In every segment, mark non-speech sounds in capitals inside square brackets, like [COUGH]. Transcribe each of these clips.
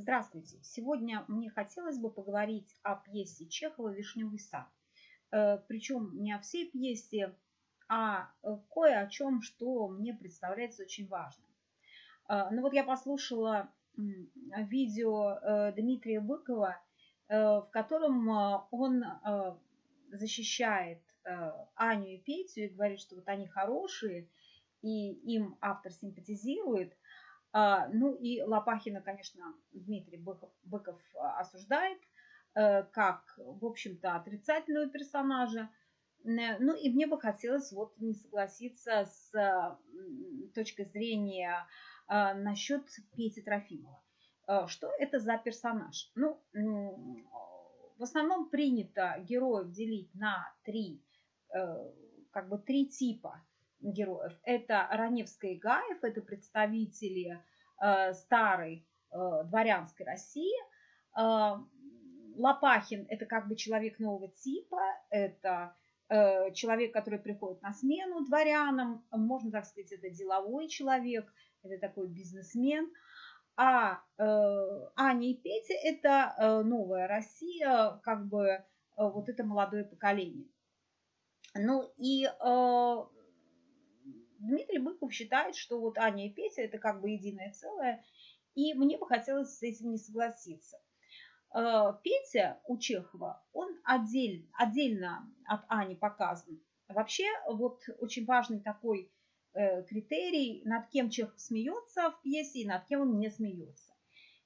Здравствуйте! Сегодня мне хотелось бы поговорить о пьесе Чехова «Вишневый сад». Э, Причем не о всей пьесе, а э, кое о чем, что мне представляется очень важным. Э, ну вот я послушала видео Дмитрия Быкова, в котором он защищает Аню и Петю и говорит, что вот они хорошие, и им автор симпатизирует – ну и Лопахина, конечно, Дмитрий Быков, Быков а, осуждает э, как, в общем-то, отрицательного персонажа. Ну и мне бы хотелось вот не согласиться с точки зрения а, насчет Пети Трофимова. Что это за персонаж? Ну, в основном принято героев делить на три, э, как бы три типа героев. Это Раневская и Гаев, это представители э, старой э, дворянской России. Э, Лопахин – это как бы человек нового типа, это человек, который приходит на смену дворянам, можно так сказать, это деловой человек, это такой бизнесмен. А Аня и Петя – это новая Россия, как бы вот это молодое поколение. Ну и Дмитрий Быков считает, что вот Аня и Петя это как бы единое целое, и мне бы хотелось с этим не согласиться. Э, Петя у Чехова, он отдель, отдельно от Ани показан. Вообще, вот очень важный такой э, критерий, над кем Чехов смеется в пьесе и над кем он не смеется.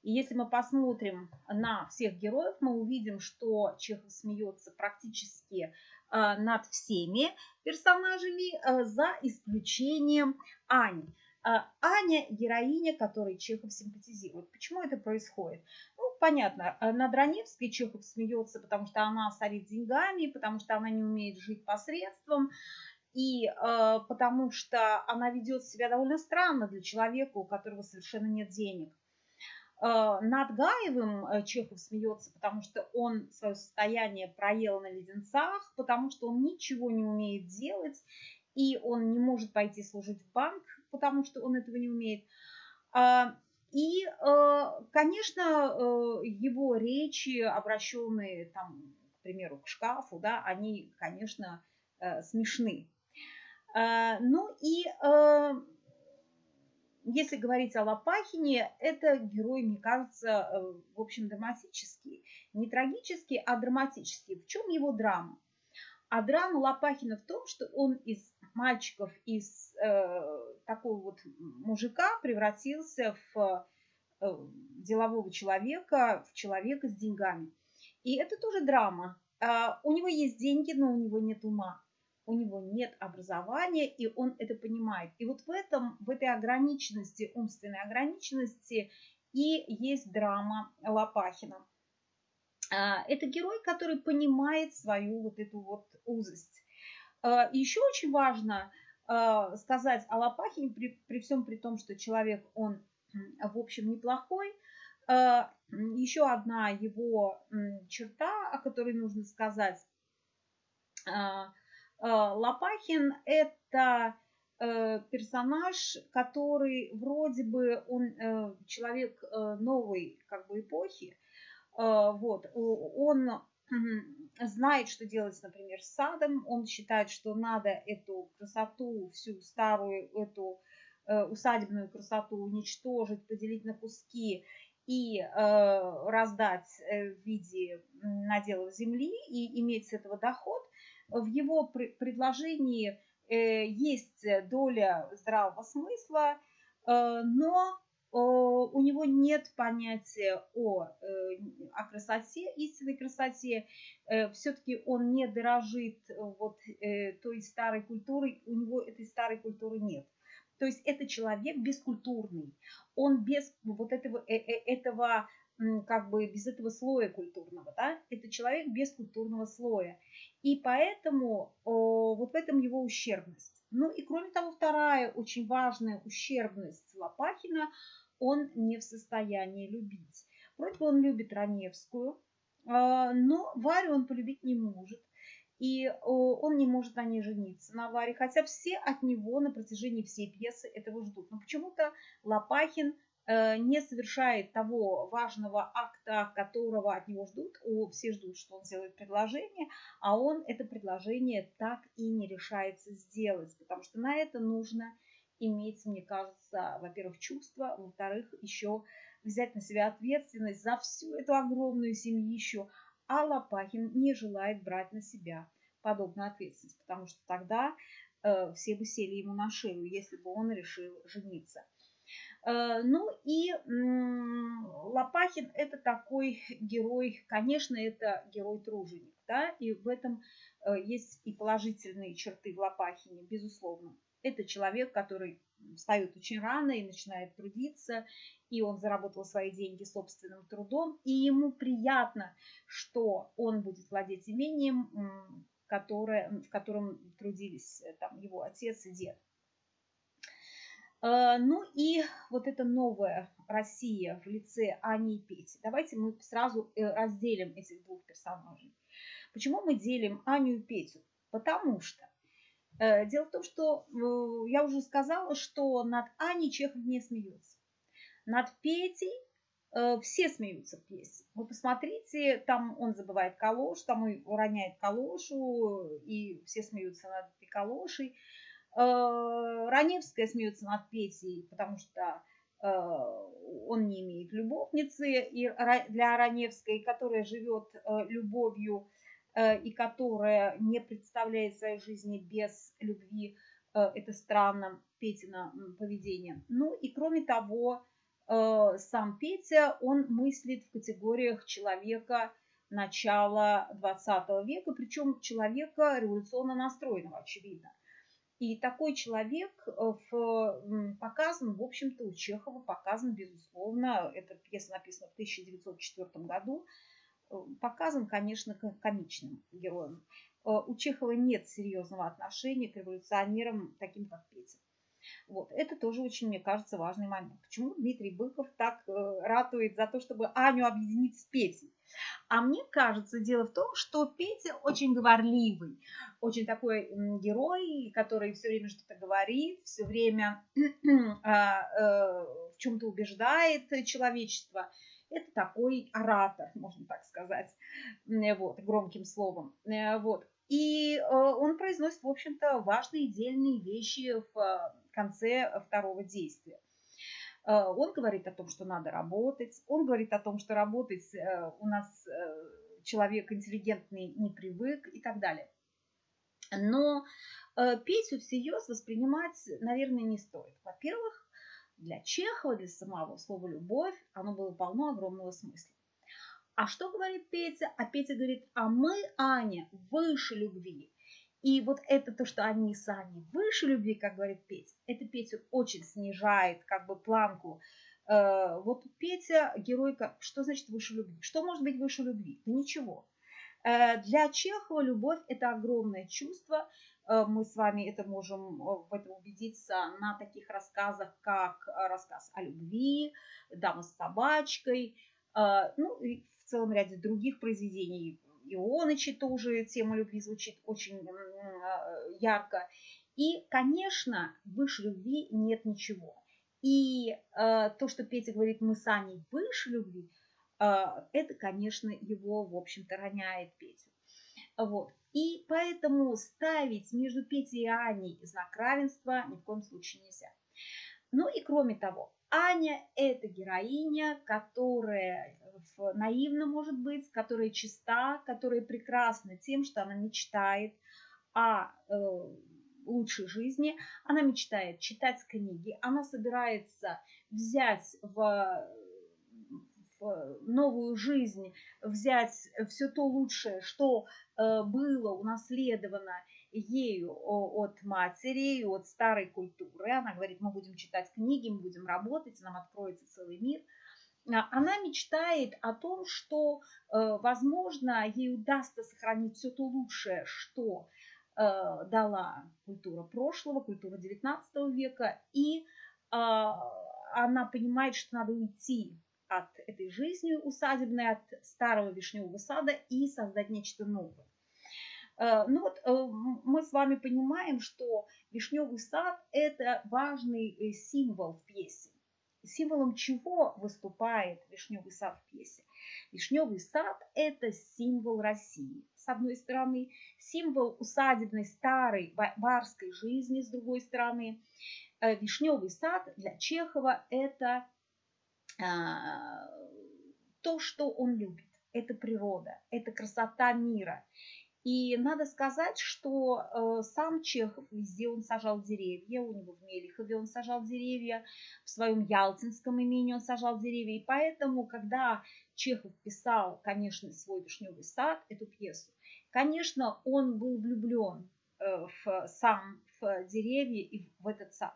И если мы посмотрим на всех героев, мы увидим, что Чехов смеется практически над всеми персонажами, э, за исключением Ани. Э, Аня – героиня, которой Чехов симпатизирует. Почему это происходит? Ну, понятно, над Раневской Чехов смеется, потому что она сорит деньгами, потому что она не умеет жить посредством, и э, потому что она ведет себя довольно странно для человека, у которого совершенно нет денег. Э, над Гаевым э, Чехов смеется, потому что он свое состояние проел на леденцах, потому что он ничего не умеет делать, и он не может пойти служить в банк, потому что он этого не умеет. А, и, э, конечно, его речи, обращенные, там, к примеру, к шкафу, да, они, конечно, смешны. Ну и если говорить о Лопахине, это герой, мне кажется, э, в общем, драматический. Не трагический, а драматический. В чем его драма? А драма Лопахина в том, что он из мальчиков, из э, такого вот мужика превратился в э, делового человека, в человека с деньгами. И это тоже драма. Э, у него есть деньги, но у него нет ума у него нет образования, и он это понимает. И вот в этом, в этой ограниченности, умственной ограниченности и есть драма Лопахина. А, это герой, который понимает свою вот эту вот узость. А, еще очень важно а, сказать о Лопахине, при, при всем при том, что человек, он, в общем, неплохой, еще одна его черта, о которой нужно сказать – Лопахин – это э, персонаж, который вроде бы он э, человек новой как бы эпохи. Вот. Он знает, что делать, например, с садом. Он считает, что надо эту красоту, всю старую эту усадебную красоту уничтожить, поделить на куски и раздать в виде наделов земли и иметь с этого доход в его предложении э, есть доля здравого смысла, э, но э, у него нет понятия о, о красоте, истинной красоте. Все-таки он не дорожит вот той старой культурой, у него этой старой культуры нет. То есть это человек бескультурный. Он без вот этого, этого как бы без этого слоя культурного, да, это человек без культурного слоя. И поэтому о, вот в этом его ущербность. Ну и кроме того, вторая очень важная ущербность Лопахина, он не в состоянии любить. Вроде бы он любит Раневскую, а, но Варю он полюбить не может. И он не может на ней жениться, на Варе, хотя все от него на протяжении всей пьесы этого ждут. Но почему-то Лопахин не совершает того важного акта, которого от него ждут. О, все ждут, что он сделает предложение, а он это предложение так и не решается сделать, потому что на это нужно иметь, мне кажется, во-первых, чувство, во-вторых, еще взять на себя ответственность за всю эту огромную семью, а Лопахин не желает брать на себя подобную ответственность, потому что тогда э, все бы сели ему на шею, если бы он решил жениться. Э, ну и Лопахин это такой герой, конечно, это герой-труженик, да, и в этом э, есть и положительные черты в Лопахине, безусловно. Это человек, который встает очень рано и начинает трудиться, и он заработал свои деньги собственным трудом, и ему приятно, что он будет владеть имением, которое, в котором трудились э, там, его отец и дед. Э, ну и вот эта новая Россия в лице Ани и Пети. Давайте мы сразу э, разделим этих двух персонажей. Почему мы делим Аню и Петю? Потому что дело в том, что я уже сказала, что над Аней Чехов не смеется. Над Петей э, все смеются в пьесе. Вы посмотрите, там он забывает калош, там он уроняет калошу, и все смеются над этой калошей. Э, Раневская смеется над Петей, потому что э, он не имеет любовницы и для Раневской, которая живет любовью и которая не представляет своей жизни без любви. Это странно, Петина поведение. Ну и кроме того, Э, сам Петя, он мыслит в категориях человека начала 20 века, причем человека революционно настроенного, очевидно. И такой человек э, в, показан, в общем-то, у Чехова показан, безусловно, эта пьеса написана в 1904 году, э, показан, конечно, комичным героем. У Чехова нет серьезного отношения к революционерам, таким как Петя. Вот. Это тоже очень, мне кажется, важный момент. Почему Дмитрий Быков так э, ратует за то, чтобы Аню объединить с Петей? А мне кажется, дело в том, что Петя очень говорливый, очень такой герой, который все время что-то говорит, все время [CLEARS THROAT] а, э, в чем-то убеждает человечество. Это такой оратор, можно так сказать, вот, громким словом. Э, вот. И он произносит, в общем-то, важные дельные вещи в конце второго действия. Э, он говорит о том, что надо работать. Он говорит о том, что работать э, у нас э, человек интеллигентный не привык и так далее. Но Петю всерьез воспринимать, наверное, не стоит. Во-первых, для Чехова, для самого слова «любовь» оно было полно огромного смысла. А что говорит Петя? А Петя говорит, а мы, Аня, выше любви. И вот это то, что они сами выше любви, как говорит Петя, это Петю очень снижает как бы планку. Э, вот Петя геройка, что значит выше любви? Что может быть выше любви? Да ничего. Э, для Чехова любовь – это огромное чувство. Э, мы с вами это можем в этом убедиться на таких рассказах, как рассказ о любви, «Дама с собачкой», ну и в целом ряде других произведений Ионычи тоже тема любви звучит очень а, ярко. И, конечно, выше любви нет ничего. И э, то, что Петя говорит, мы с Аней выше любви, э, это, конечно, его, в общем-то, роняет Петю. Вот. И поэтому ставить между Петей и Аней знак равенства ни в коем случае нельзя. Ну и кроме того, Аня – это героиня, которая наивна, может быть, которая чиста, которая прекрасна тем, что она мечтает о э, лучшей жизни, она мечтает читать книги, она собирается взять в, в новую жизнь, взять все то лучшее, что э, было унаследовано ею от матери, от старой культуры. Она говорит, мы будем читать книги, мы будем работать, нам откроется целый мир – а, она мечтает о том, что, э, возможно, ей удастся сохранить все то лучшее, что э, дала культура прошлого, культура XIX века, и а, она понимает, что надо уйти от этой жизни усадебной, от старого вишневого сада и создать нечто новое. Э, ну вот мы с вами понимаем, что вишневый сад – это важный символ в пьесе. символом чего выступает вишневый сад в пьесе? Вишневый сад – это символ России. С одной стороны, символ усадебной старой барской жизни, с другой стороны. Э, вишневый сад для Чехова – это а, то, что он любит. Это природа, это красота мира. И надо сказать, что э, сам Чехов везде он сажал деревья, у него в Мелихове он сажал деревья, в своем Ялтинском имении он сажал деревья. И поэтому, когда Чехов писал, конечно, свой «Вишневый сад», эту пьесу, конечно, он был влюблен э, в сам в деревья и в этот сад.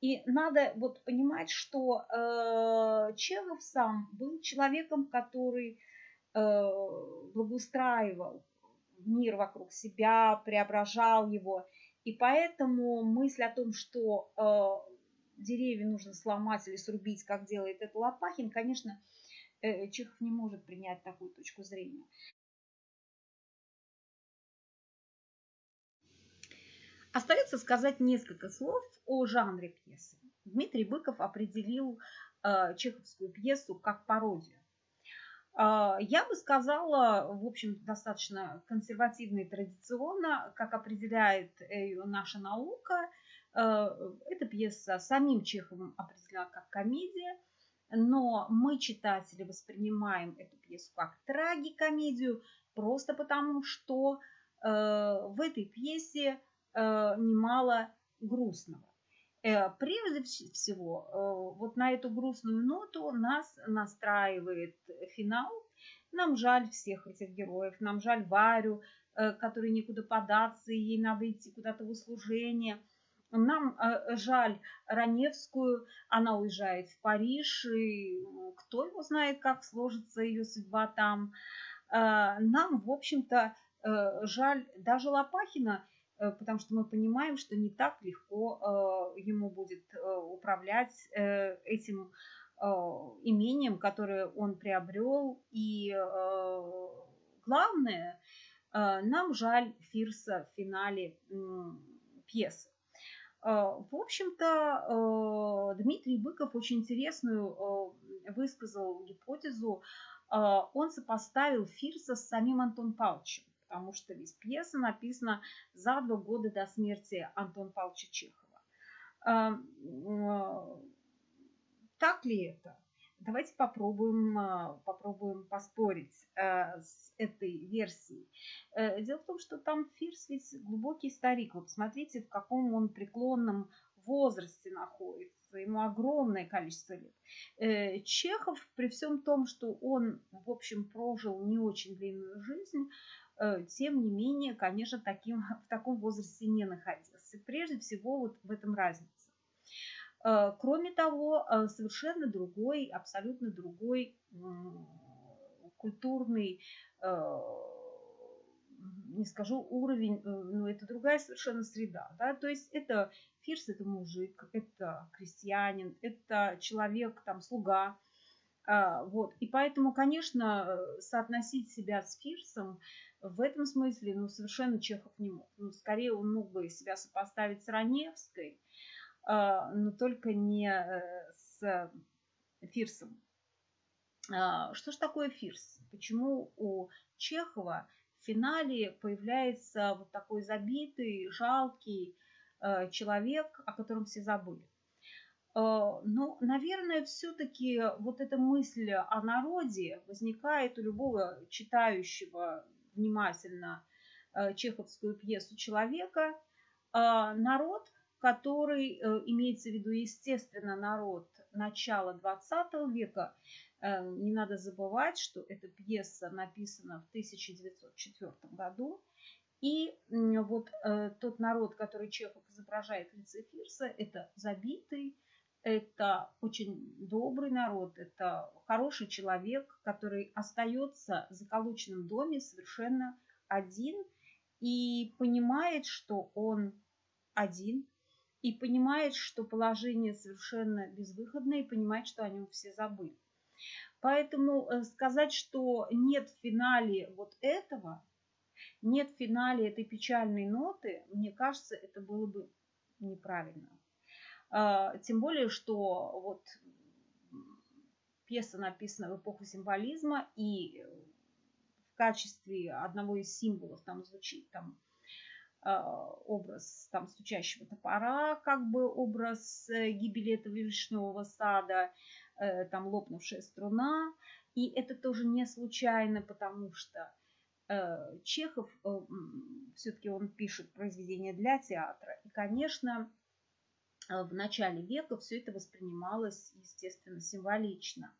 И надо вот понимать, что э, Чехов сам был человеком, который э, благоустраивал мир вокруг себя, преображал его. И поэтому мысль о том, что э, деревья нужно сломать или срубить, как делает это Лопахин, конечно, э, Чехов не может принять такую точку зрения. Остается сказать несколько слов о жанре пьесы. Дмитрий Быков определил э, чеховскую пьесу как пародию. Э, я бы сказала, в общем, достаточно консервативно и традиционно, как определяет ее наша наука. Э, эта пьеса самим Чеховым определена как комедия, но мы, читатели, воспринимаем эту пьесу как трагикомедию, просто потому что э, в этой пьесе Э, немало грустного. Э, прежде всего, э, вот на эту грустную ноту нас настраивает финал. Нам жаль всех этих героев, нам жаль Варю, которой некуда податься, и ей надо идти куда-то в услужение. Нам жаль Раневскую, она уезжает в Париж, и кто его знает, как сложится ее судьба там. Нам, в общем-то, жаль даже Лопахина, Э, потому что мы понимаем, что не так легко э, ему будет э, управлять этим имением, которое он приобрел. И главное, нам жаль Фирса в финале пьесы. В общем-то, Дмитрий Быков очень интересную высказал гипотезу. Он сопоставил Фирса с самим Антон Павловичем потому что ведь пьеса написана за два года до смерти Антона Павловича Чехова. Эм, э, так ли это? Давайте попробуем, э, попробуем поспорить э, с этой версией. Дело в том, что там Фирс ведь глубокий старик. Вот посмотрите, в каком он преклонном возрасте находится, ему огромное количество лет. Чехов, при всем том, что он, в общем, прожил не очень длинную жизнь, Э, тем не менее, конечно, таким, [LAUGHS] в таком возрасте не находился. Прежде всего, вот в этом разница. Э, кроме того, э, совершенно другой, абсолютно другой культурный, не скажу уровень, но это другая совершенно среда. Да? То есть это фирс, это мужик, это крестьянин, это человек, там, слуга. Вот. И поэтому, конечно, соотносить себя с фирсом в этом смысле, ну, совершенно Чехов не мог. Ну, скорее он мог бы себя сопоставить с Раневской, а, но только не э, с Фирсом. А, что же такое Фирс? Почему у Чехова в финале появляется вот такой забитый, жалкий э, человек, о котором все забыли? А, ну, наверное, все-таки вот эта мысль о народе возникает у любого читающего внимательно э, чеховскую пьесу «Человека», а, народ, который, э, имеется в виду, естественно, народ начала 20 века, э, не надо забывать, что эта пьеса написана в 1904 году, и вот тот народ, который Чехов изображает в лице Фирса, это забитый, это очень добрый народ, это хороший человек, который остается в заколоченном доме совершенно один и понимает, что он один, и понимает, что положение совершенно безвыходное, и понимает, что о нем все забыли. Поэтому э, сказать, что нет в финале вот этого, нет в финале этой печальной ноты, мне кажется, это было бы неправильно. А, тем более, что вот пьеса написана в эпоху символизма, и в качестве одного из символов там звучит там образ там стучащего топора, как бы образ гибели этого вишневого сада, там лопнувшая струна. И это тоже не случайно, потому что Э, Чехов, э, все-таки он пишет произведения для театра. И, конечно, э, в начале века все это воспринималось, естественно, символично.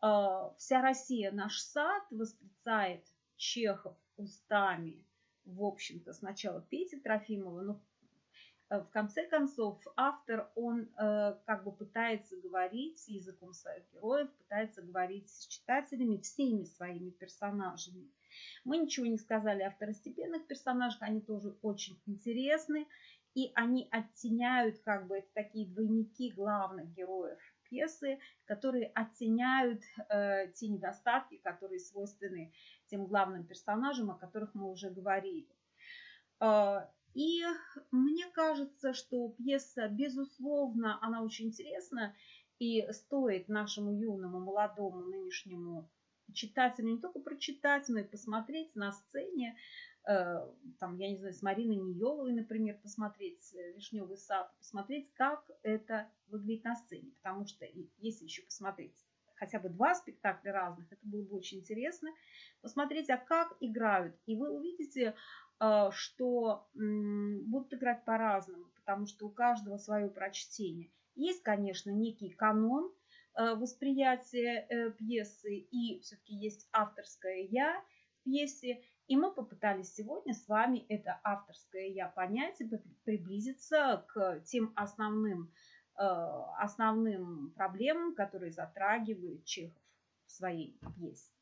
Вся Россия наш сад восклицает Чехов устами, в общем-то, сначала Пети Трофимова, но в конце концов автор, он как бы пытается говорить языком своих героев, пытается говорить с читателями, всеми своими персонажами – мы ничего не сказали о второстепенных персонажах, они тоже очень интересны. И они оттеняют, как бы, это такие двойники главных героев пьесы, которые оттеняют э, те недостатки, которые свойственны тем главным персонажам, о которых мы уже говорили. Э, и мне кажется, что пьеса, безусловно, она очень интересна и стоит нашему юному, молодому, нынешнему читателю не только прочитать, но и посмотреть на сцене, там, я не знаю, с Мариной Ниеловой, например, посмотреть э, «Вишневый сад», посмотреть, как это выглядит на сцене. Потому что если еще посмотреть хотя бы два спектакля разных, это было бы очень интересно. Посмотреть, а как играют. И вы увидите, э, что будут играть по-разному, потому что у каждого свое прочтение. Есть, конечно, некий канон – Э, восприятие э, пьесы и все-таки есть авторское «я» пьесе. И мы попытались сегодня с вами это авторское «я» понять и приблизиться к тем основным, э, основным проблемам, которые затрагивает Чехов в своей пьесе.